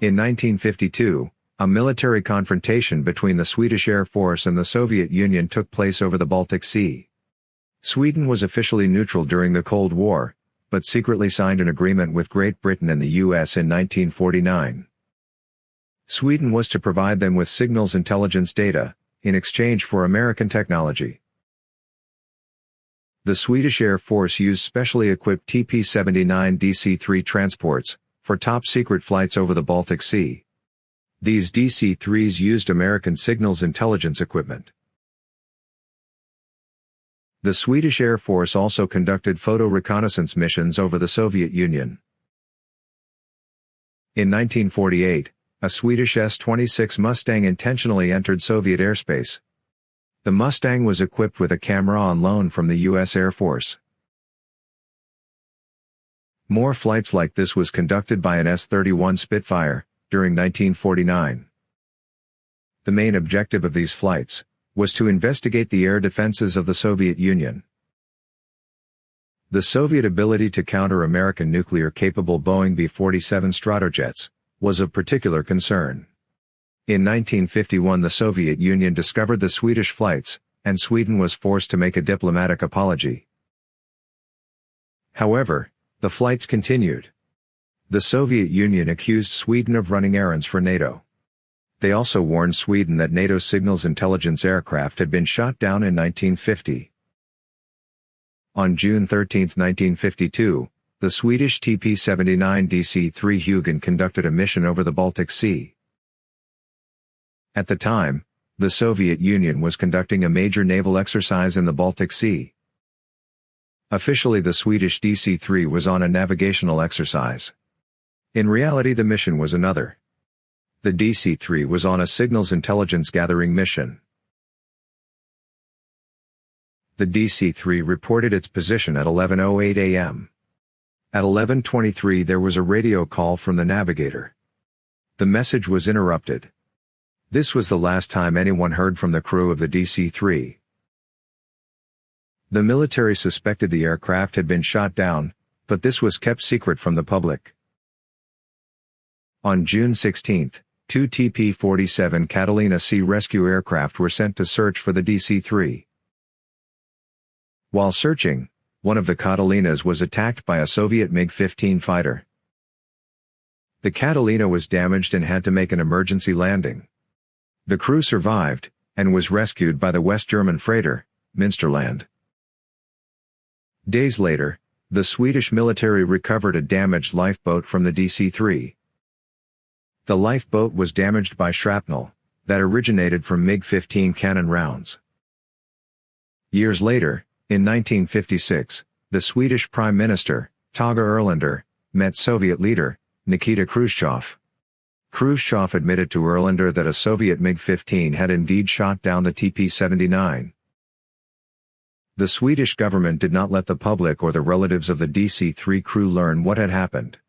In 1952, a military confrontation between the Swedish Air Force and the Soviet Union took place over the Baltic Sea. Sweden was officially neutral during the Cold War, but secretly signed an agreement with Great Britain and the US in 1949. Sweden was to provide them with signals intelligence data, in exchange for American technology. The Swedish Air Force used specially equipped TP-79 DC-3 transports, for top-secret flights over the Baltic Sea. These DC-3s used American signals intelligence equipment. The Swedish Air Force also conducted photo reconnaissance missions over the Soviet Union. In 1948, a Swedish S-26 Mustang intentionally entered Soviet airspace. The Mustang was equipped with a camera on loan from the U.S. Air Force. More flights like this was conducted by an S-31 Spitfire, during 1949. The main objective of these flights was to investigate the air defenses of the Soviet Union. The Soviet ability to counter American nuclear-capable Boeing B-47 Stratojets was of particular concern. In 1951 the Soviet Union discovered the Swedish flights, and Sweden was forced to make a diplomatic apology. However, the flights continued. The Soviet Union accused Sweden of running errands for NATO. They also warned Sweden that NATO's signals intelligence aircraft had been shot down in 1950. On June 13, 1952, the Swedish TP-79 DC-3 Hugin conducted a mission over the Baltic Sea. At the time, the Soviet Union was conducting a major naval exercise in the Baltic Sea. Officially the Swedish DC-3 was on a navigational exercise. In reality the mission was another. The DC-3 was on a signals intelligence gathering mission. The DC-3 reported its position at 11.08 am. At 11.23 there was a radio call from the navigator. The message was interrupted. This was the last time anyone heard from the crew of the DC-3. The military suspected the aircraft had been shot down, but this was kept secret from the public. On June 16, two TP-47 Catalina Sea rescue aircraft were sent to search for the DC-3. While searching, one of the Catalinas was attacked by a Soviet MiG-15 fighter. The Catalina was damaged and had to make an emergency landing. The crew survived, and was rescued by the West German freighter, Münsterland. Days later, the Swedish military recovered a damaged lifeboat from the DC-3. The lifeboat was damaged by shrapnel, that originated from MiG-15 cannon rounds. Years later, in 1956, the Swedish Prime Minister, Tage Erlander, met Soviet leader, Nikita Khrushchev. Khrushchev admitted to Erlander that a Soviet MiG-15 had indeed shot down the TP-79. The Swedish government did not let the public or the relatives of the DC-3 crew learn what had happened.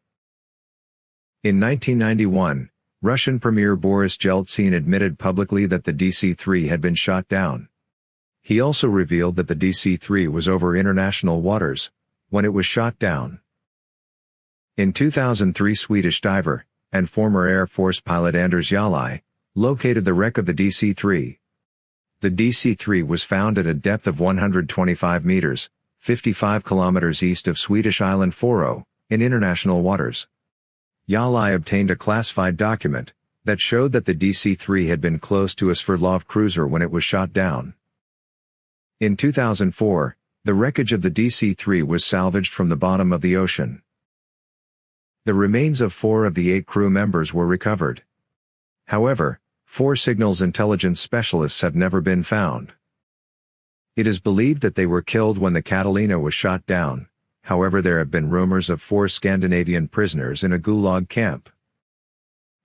In 1991, Russian Premier Boris Yeltsin admitted publicly that the DC-3 had been shot down. He also revealed that the DC-3 was over international waters, when it was shot down. In 2003 Swedish diver, and former Air Force pilot Anders Jallai, located the wreck of the DC-3. The DC-3 was found at a depth of 125 meters, 55 kilometers east of Swedish island Fårö, oh, in international waters. Jallai obtained a classified document that showed that the DC-3 had been close to a Sverdlov cruiser when it was shot down. In 2004, the wreckage of the DC-3 was salvaged from the bottom of the ocean. The remains of four of the eight crew members were recovered. However, four signals intelligence specialists have never been found. It is believed that they were killed when the Catalina was shot down, however there have been rumors of four Scandinavian prisoners in a Gulag camp.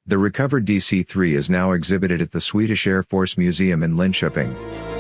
The recovered DC-3 is now exhibited at the Swedish Air Force Museum in Linköping.